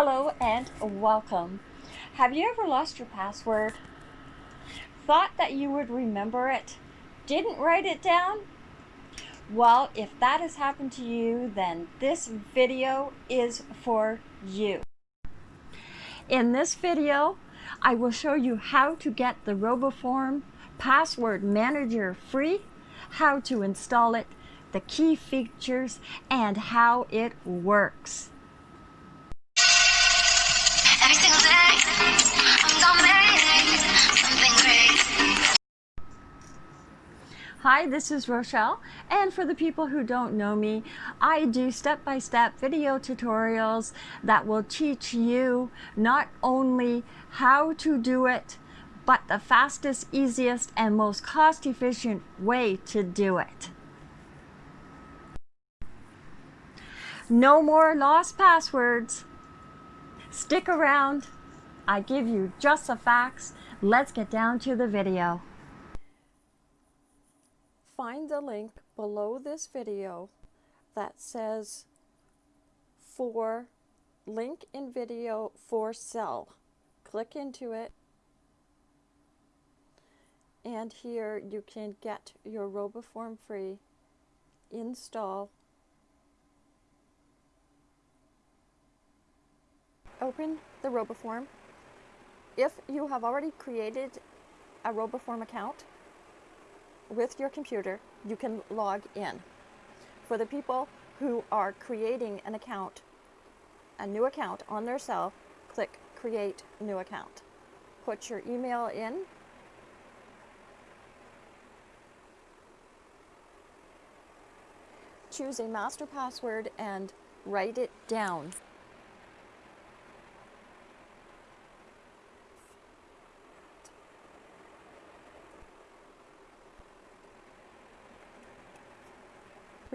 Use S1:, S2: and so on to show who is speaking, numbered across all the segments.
S1: Hello and welcome. Have you ever lost your password? Thought that you would remember it? Didn't write it down? Well, if that has happened to you, then this video is for you. In this video, I will show you how to get the RoboForm Password Manager free, how to install it, the key features, and how it works. Hi, this is Rochelle, and for the people who don't know me, I do step-by-step -step video tutorials that will teach you not only how to do it, but the fastest, easiest, and most cost-efficient way to do it. No more lost passwords. Stick around. I give you just the facts. Let's get down to the video. Find the link below this video that says for link in video for sell. Click into it and here you can get your RoboForm free, install, open the RoboForm. If you have already created a RoboForm account, with your computer, you can log in. For the people who are creating an account, a new account on their cell, click Create New Account. Put your email in. Choose a master password and write it down.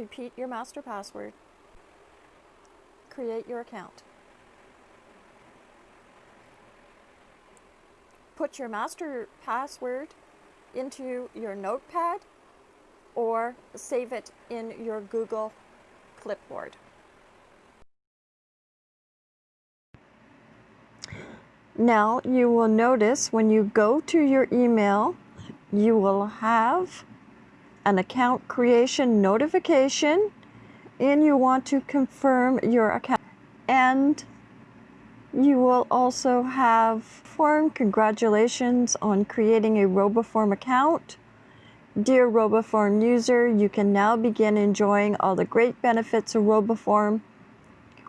S1: Repeat your master password. Create your account. Put your master password into your notepad or save it in your Google Clipboard. Now you will notice when you go to your email, you will have an account creation notification and you want to confirm your account and you will also have form congratulations on creating a RoboForm account. Dear RoboForm user, you can now begin enjoying all the great benefits of RoboForm.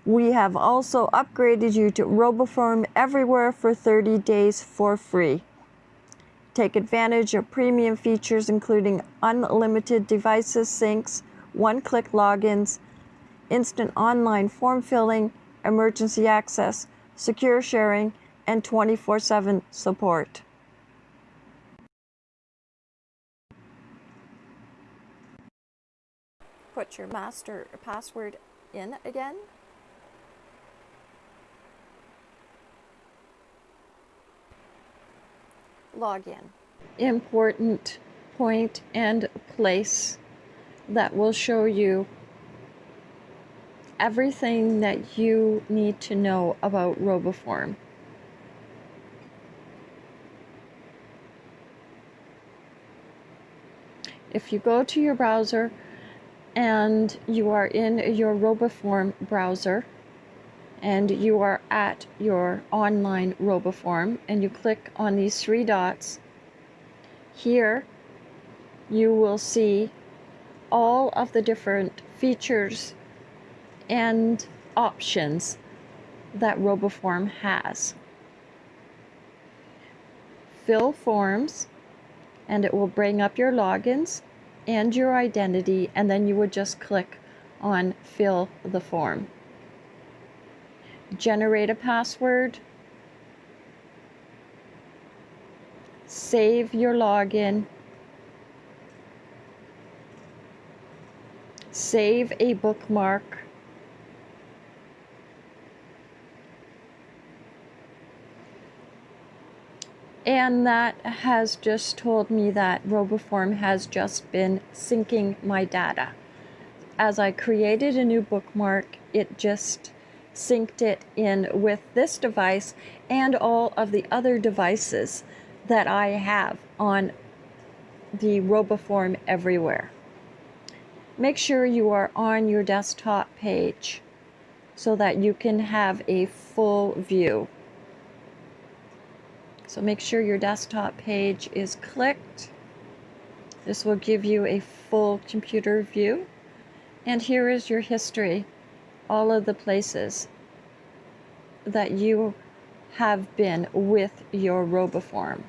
S1: We have also upgraded you to RoboForm Everywhere for 30 days for free. Take advantage of premium features including unlimited devices syncs, one-click logins, instant online form filling, emergency access, secure sharing, and 24-7 support. Put your master password in again. Login. Important point and place that will show you everything that you need to know about RoboForm. If you go to your browser and you are in your RoboForm browser, and you are at your online RoboForm and you click on these three dots, here you will see all of the different features and options that RoboForm has. Fill forms and it will bring up your logins and your identity and then you would just click on fill the form generate a password, save your login, save a bookmark, and that has just told me that RoboForm has just been syncing my data. As I created a new bookmark, it just synced it in with this device and all of the other devices that I have on the RoboForm everywhere. Make sure you are on your desktop page so that you can have a full view. So make sure your desktop page is clicked. This will give you a full computer view. And here is your history, all of the places that you have been with your RoboForm.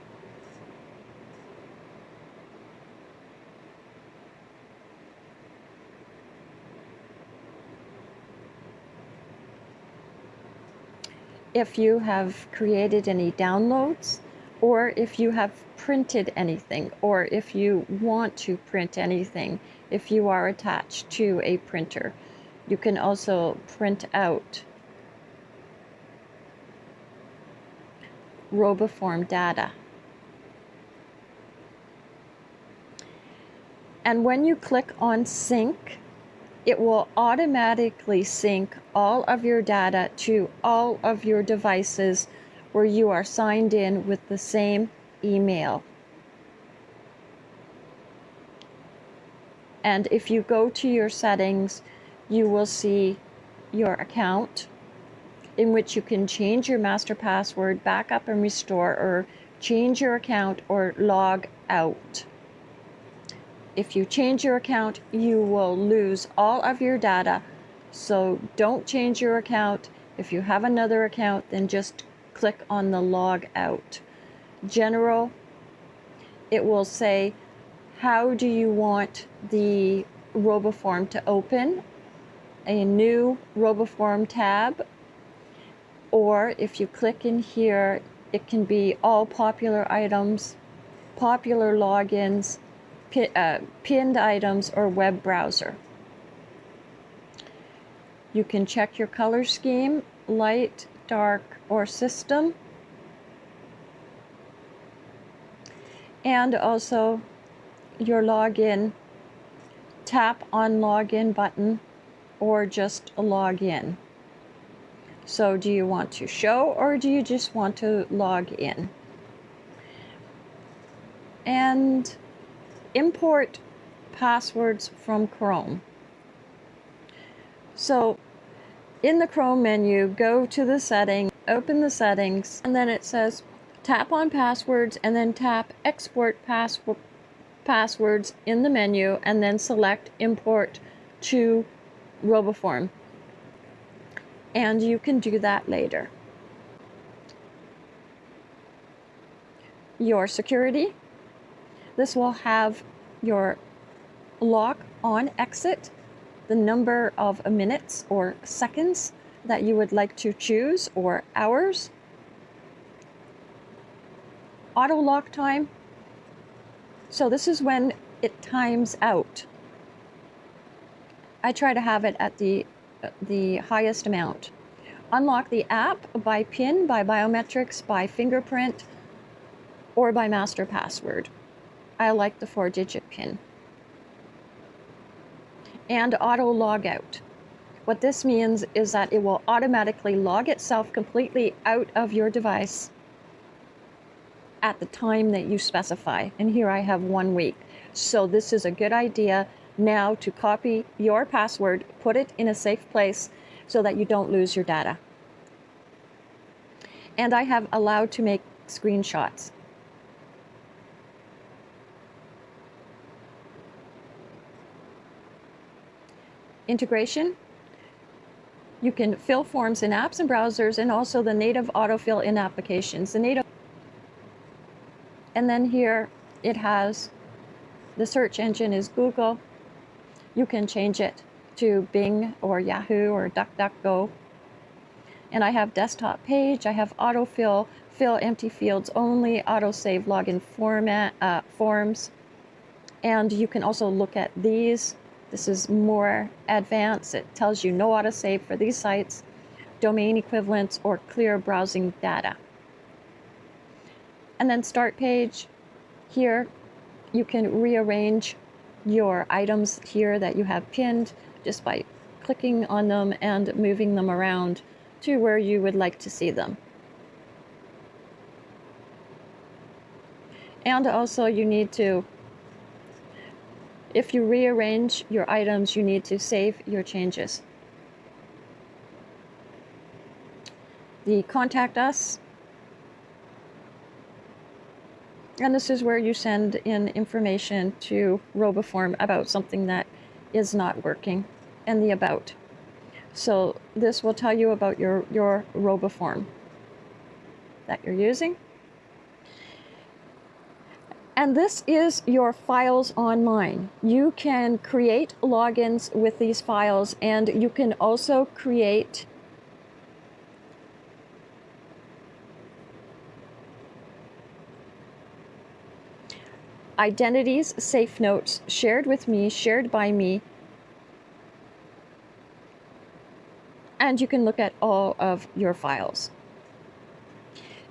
S1: if you have created any downloads or if you have printed anything or if you want to print anything if you are attached to a printer. You can also print out RoboForm data. And when you click on sync, it will automatically sync all of your data to all of your devices where you are signed in with the same email. And if you go to your settings, you will see your account in which you can change your master password, backup and restore, or change your account or log out if you change your account, you will lose all of your data. So don't change your account. If you have another account, then just click on the log out. General, it will say, how do you want the RoboForm to open? A new RoboForm tab. Or if you click in here, it can be all popular items, popular logins, uh, pinned items or web browser. You can check your color scheme, light, dark, or system. And also your login, tap on login button or just log in. So do you want to show or do you just want to log in? And import passwords from Chrome. So in the Chrome menu, go to the setting, open the settings, and then it says tap on passwords and then tap export password passwords in the menu and then select import to RoboForm. And you can do that later. Your security, this will have your lock on exit, the number of minutes or seconds that you would like to choose or hours. Auto lock time. So this is when it times out. I try to have it at the, the highest amount. Unlock the app by PIN, by biometrics, by fingerprint, or by master password. I like the four digit pin. And auto log out. What this means is that it will automatically log itself completely out of your device at the time that you specify. And here I have one week. So this is a good idea now to copy your password, put it in a safe place so that you don't lose your data. And I have allowed to make screenshots. integration. You can fill forms in apps and browsers and also the native autofill in applications. The native and then here it has the search engine is Google. You can change it to Bing or Yahoo or DuckDuckGo. And I have desktop page, I have autofill, fill empty fields only, autosave login format uh, forms. And you can also look at these this is more advanced. It tells you no autosave for these sites, domain equivalents, or clear browsing data. And then start page. Here, you can rearrange your items here that you have pinned just by clicking on them and moving them around to where you would like to see them. And also you need to, if you rearrange your items, you need to save your changes. The contact us. And this is where you send in information to Roboform about something that is not working and the about. So this will tell you about your, your Roboform that you're using. And this is your files online. You can create logins with these files and you can also create identities, safe notes, shared with me, shared by me, and you can look at all of your files.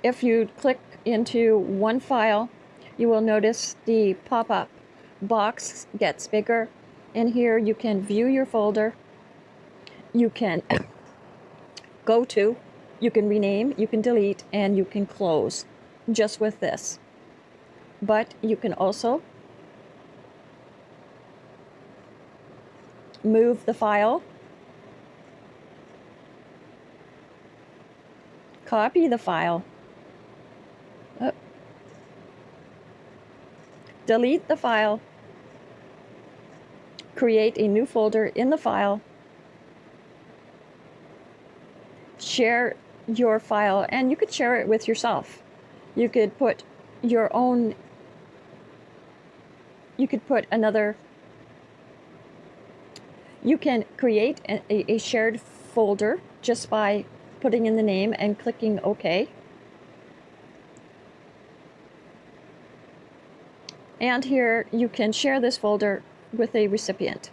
S1: If you click into one file, you will notice the pop-up box gets bigger. And here you can view your folder. You can go to, you can rename, you can delete, and you can close just with this. But you can also move the file, copy the file, oh. delete the file, create a new folder in the file, share your file, and you could share it with yourself. You could put your own, you could put another, you can create a, a shared folder just by putting in the name and clicking OK. And here you can share this folder with a recipient.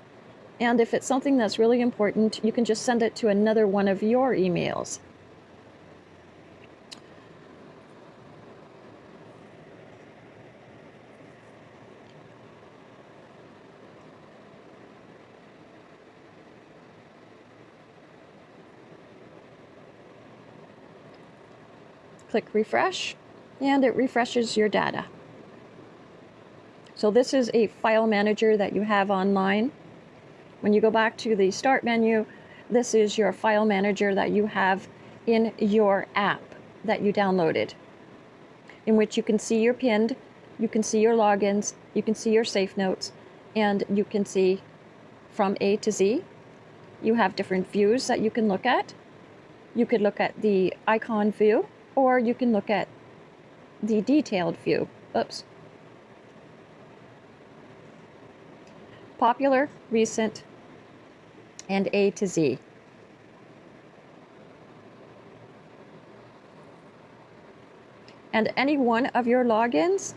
S1: And if it's something that's really important, you can just send it to another one of your emails. Click refresh, and it refreshes your data. So this is a file manager that you have online. When you go back to the start menu, this is your file manager that you have in your app that you downloaded, in which you can see your pinned, you can see your logins, you can see your safe notes, and you can see from A to Z. You have different views that you can look at. You could look at the icon view, or you can look at the detailed view. Oops. popular, recent, and A to Z. And any one of your logins,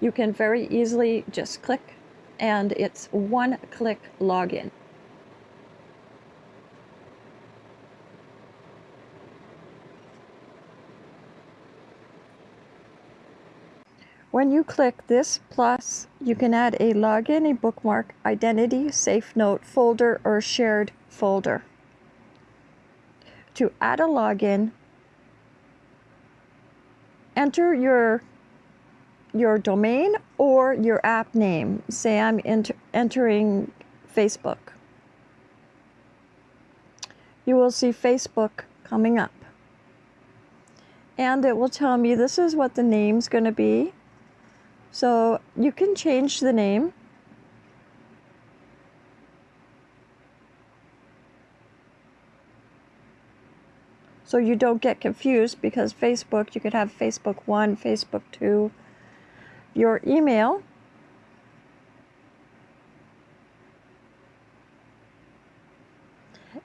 S1: you can very easily just click and it's one click login. When you click this plus, you can add a login, a bookmark, identity, safe note, folder, or shared folder. To add a login, enter your your domain or your app name. Say I'm enter entering Facebook. You will see Facebook coming up. And it will tell me this is what the name's going to be. So you can change the name. So you don't get confused because Facebook, you could have Facebook 1, Facebook 2, your email.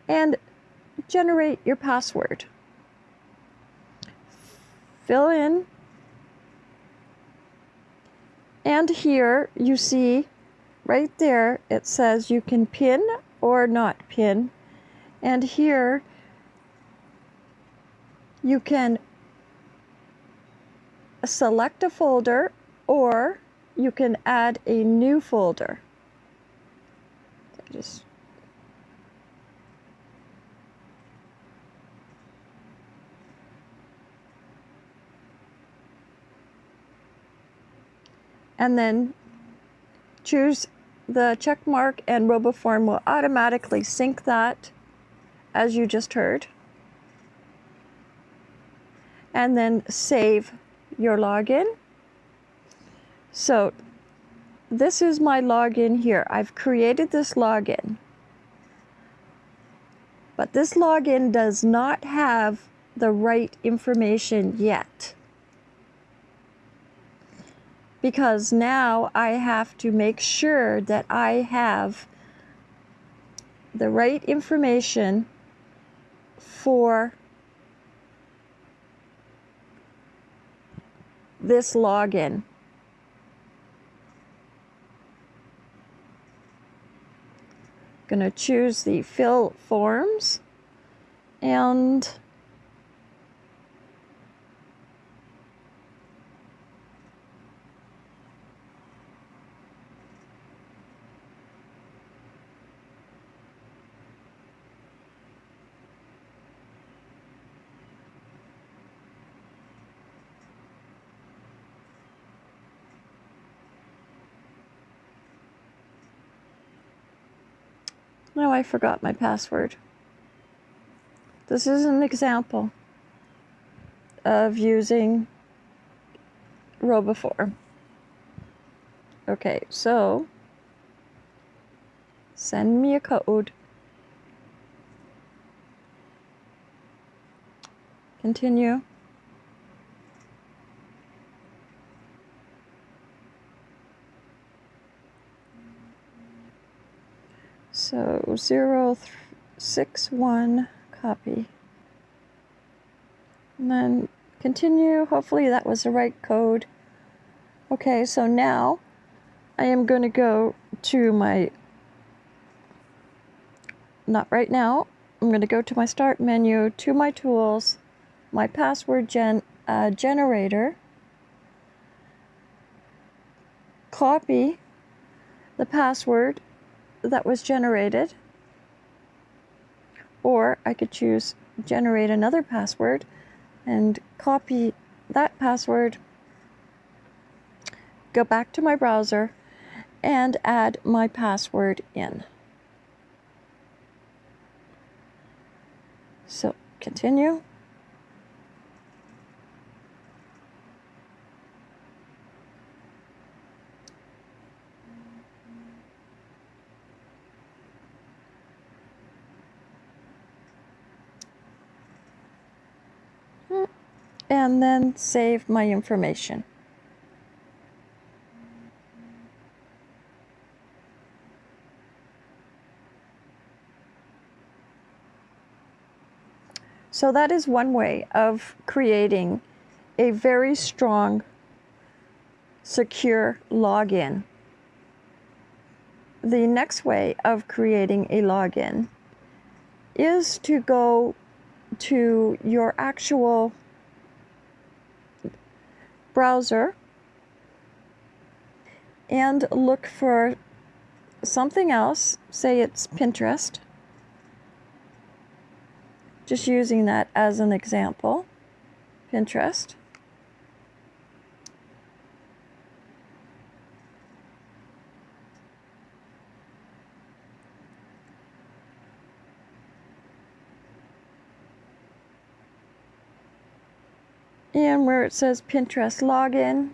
S1: And generate your password. Fill in and here you see right there it says you can pin or not pin. And here you can select a folder or you can add a new folder. Just and then choose the check mark and RoboForm will automatically sync that as you just heard. And then save your login. So this is my login here. I've created this login. But this login does not have the right information yet. Because now I have to make sure that I have the right information for this login. Going to choose the fill forms and I forgot my password. This is an example of using RoboForm. Okay, so send me a code. Continue. Zero six one copy. And then continue. Hopefully that was the right code. Okay, so now I am going to go to my, not right now, I'm going to go to my start menu, to my tools, my password gen, uh, generator, copy the password that was generated. Or I could choose generate another password and copy that password, go back to my browser, and add my password in. So continue. And then save my information. So that is one way of creating a very strong, secure login. The next way of creating a login is to go to your actual browser and look for something else, say it's Pinterest, just using that as an example, Pinterest. and where it says Pinterest login.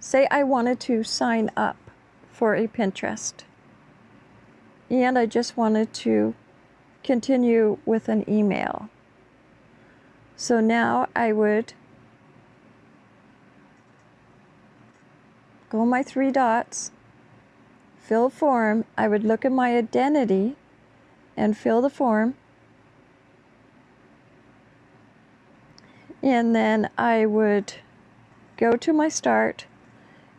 S1: Say I wanted to sign up for a Pinterest and I just wanted to continue with an email. So now I would go my three dots, fill form, I would look at my identity and fill the form. And then I would go to my start,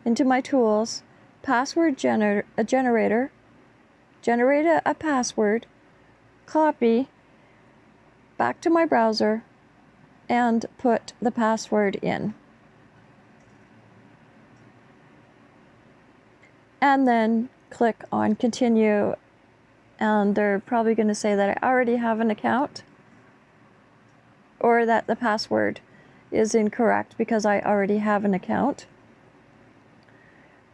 S1: into my tools, password gener a generator, generate a, a password, copy, back to my browser, and put the password in. And then click on continue and they're probably going to say that I already have an account or that the password is incorrect because I already have an account.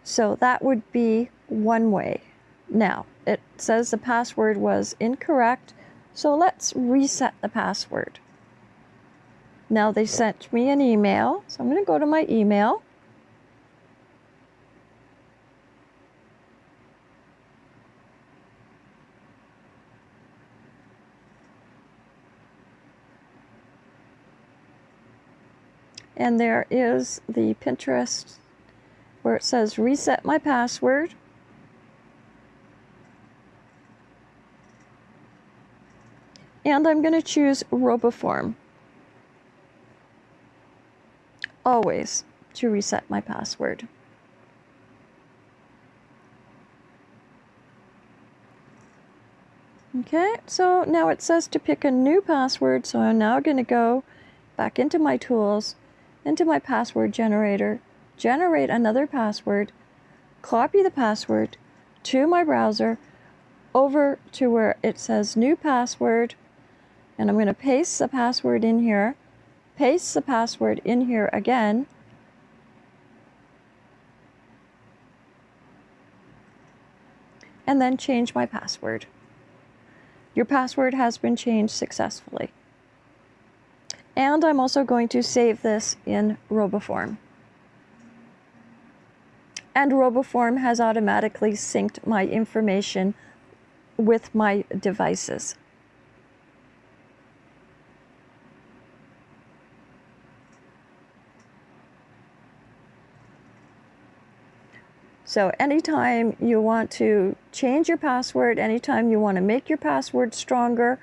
S1: So that would be one way. Now, it says the password was incorrect, so let's reset the password. Now they sent me an email, so I'm going to go to my email. And there is the Pinterest where it says reset my password. And I'm going to choose RoboForm. Always to reset my password. Okay, so now it says to pick a new password, so I'm now going to go back into my tools into my password generator, generate another password, copy the password to my browser over to where it says new password, and I'm going to paste the password in here, paste the password in here again, and then change my password. Your password has been changed successfully. And I'm also going to save this in RoboForm. And RoboForm has automatically synced my information with my devices. So anytime you want to change your password, anytime you want to make your password stronger,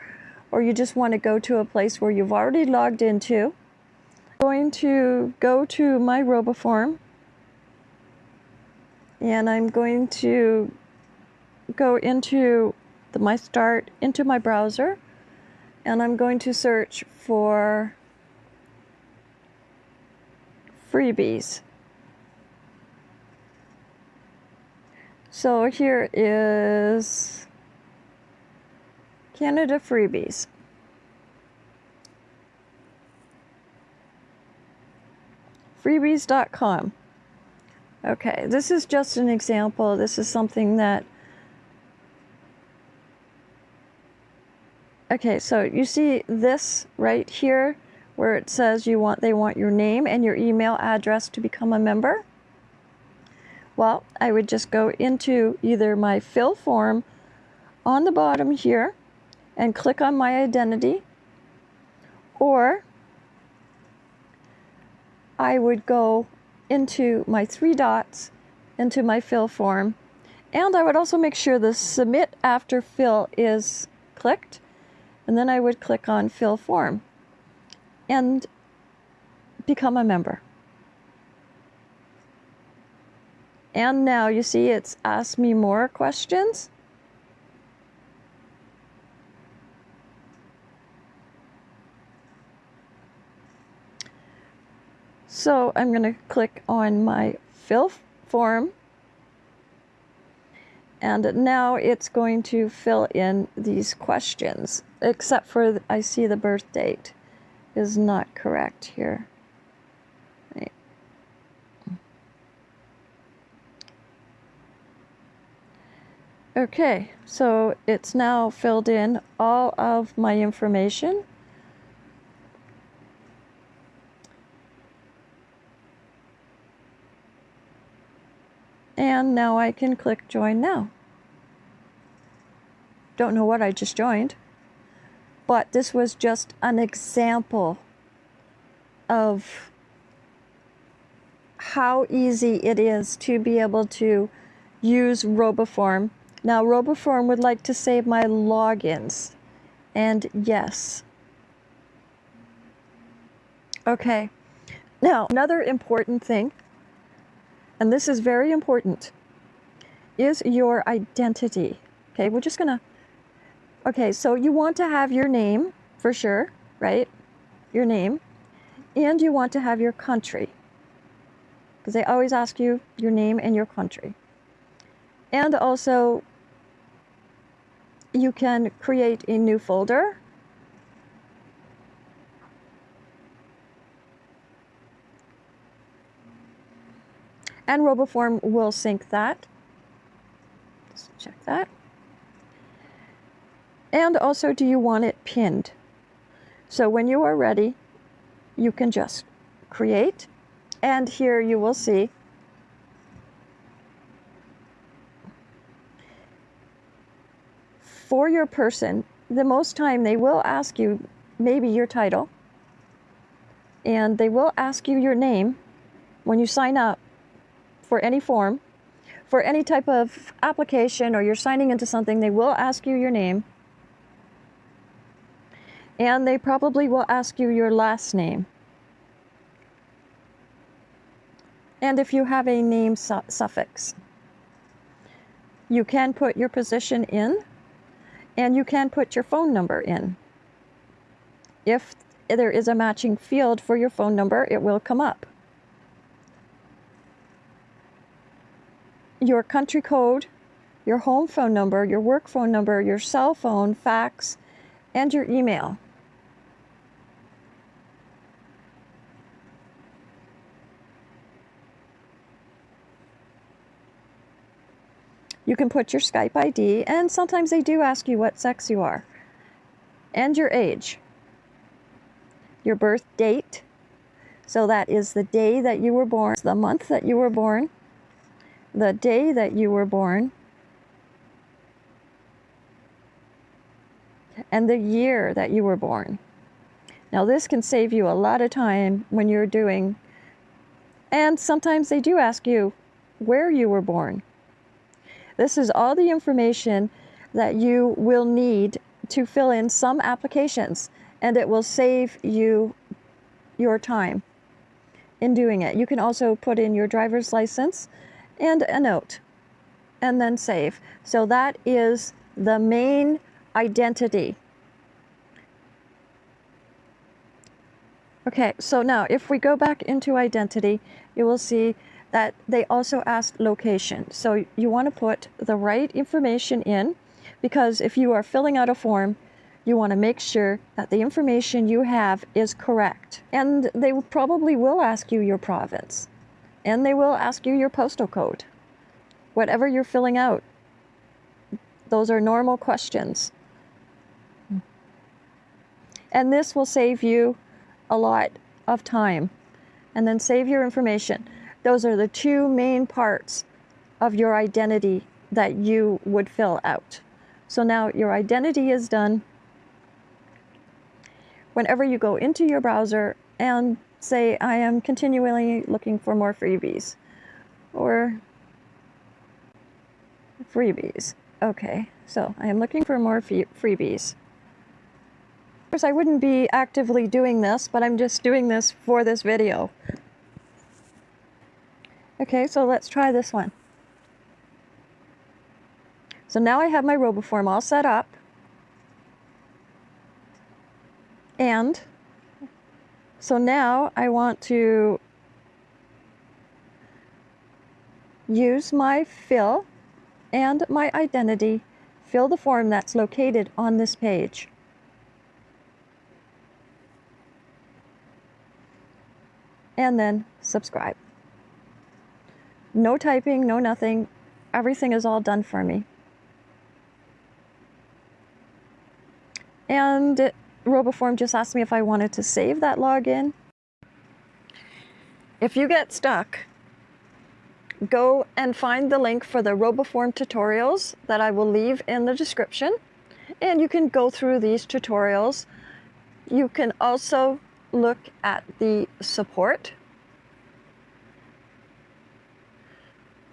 S1: or you just want to go to a place where you've already logged into. I'm going to go to my RoboForm and I'm going to go into the My Start into my browser and I'm going to search for freebies. So here is Canada freebies. Freebies.com. Okay, this is just an example. This is something that Okay, so you see this right here where it says you want they want your name and your email address to become a member? Well, I would just go into either my fill form on the bottom here and click on my identity or I would go into my three dots into my fill form and I would also make sure the submit after fill is clicked and then I would click on fill form and become a member. And now you see it's asked me more questions. So I'm going to click on my fill form and now it's going to fill in these questions except for I see the birth date is not correct here. Right. Okay, so it's now filled in all of my information. And now I can click join now. Don't know what I just joined, but this was just an example of how easy it is to be able to use RoboForm. Now RoboForm would like to save my logins and yes. Okay, now another important thing and this is very important, is your identity. Okay, we're just gonna, okay, so you want to have your name for sure, right? Your name, and you want to have your country, because they always ask you your name and your country. And also, you can create a new folder. And RoboForm will sync that. Just check that. And also, do you want it pinned? So when you are ready, you can just create. And here you will see for your person, the most time they will ask you maybe your title and they will ask you your name when you sign up for any form. For any type of application or you're signing into something, they will ask you your name. And they probably will ask you your last name. And if you have a name su suffix, you can put your position in and you can put your phone number in. If there is a matching field for your phone number, it will come up. Your country code, your home phone number, your work phone number, your cell phone, fax, and your email. You can put your Skype ID, and sometimes they do ask you what sex you are, and your age, your birth date. So that is the day that you were born, the month that you were born, the day that you were born, and the year that you were born. Now, this can save you a lot of time when you're doing, and sometimes they do ask you where you were born. This is all the information that you will need to fill in some applications and it will save you your time in doing it. You can also put in your driver's license and a note and then save. So that is the main identity. Okay, so now if we go back into identity, you will see that they also ask location. So you want to put the right information in because if you are filling out a form, you want to make sure that the information you have is correct. And they probably will ask you your province and they will ask you your postal code. Whatever you're filling out, those are normal questions. And this will save you a lot of time and then save your information. Those are the two main parts of your identity that you would fill out. So now your identity is done. Whenever you go into your browser and say, I am continually looking for more freebies or freebies. Okay, so I am looking for more freebies. Of course, I wouldn't be actively doing this, but I'm just doing this for this video. Okay, so let's try this one. So now I have my RoboForm all set up. And so now I want to use my fill and my identity, fill the form that's located on this page. And then subscribe. No typing, no nothing. Everything is all done for me. And RoboForm just asked me if I wanted to save that login. If you get stuck, go and find the link for the RoboForm tutorials that I will leave in the description. And you can go through these tutorials. You can also look at the support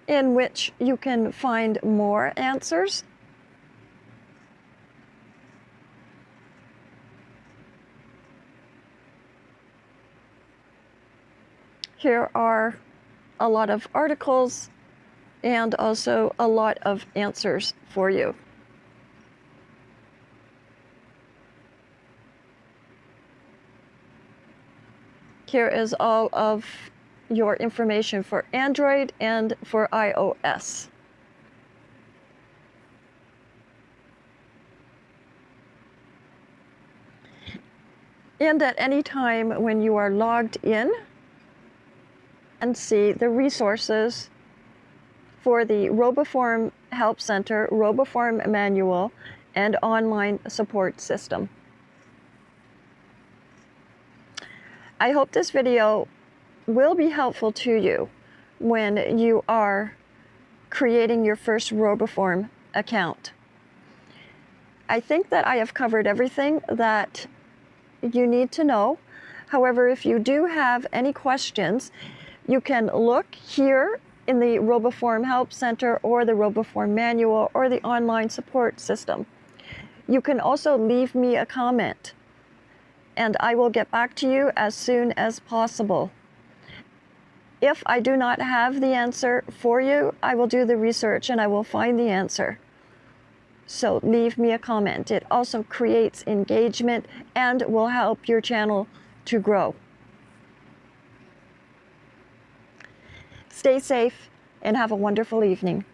S1: in which you can find more answers. Here are a lot of articles and also a lot of answers for you. Here is all of your information for Android and for iOS. And at any time when you are logged in, and see the resources for the Roboform Help Center, Roboform Manual, and online support system. I hope this video will be helpful to you when you are creating your first Roboform account. I think that I have covered everything that you need to know. However, if you do have any questions, you can look here in the Roboform Help Center or the Roboform Manual or the online support system. You can also leave me a comment and I will get back to you as soon as possible. If I do not have the answer for you, I will do the research and I will find the answer. So leave me a comment. It also creates engagement and will help your channel to grow. Stay safe and have a wonderful evening.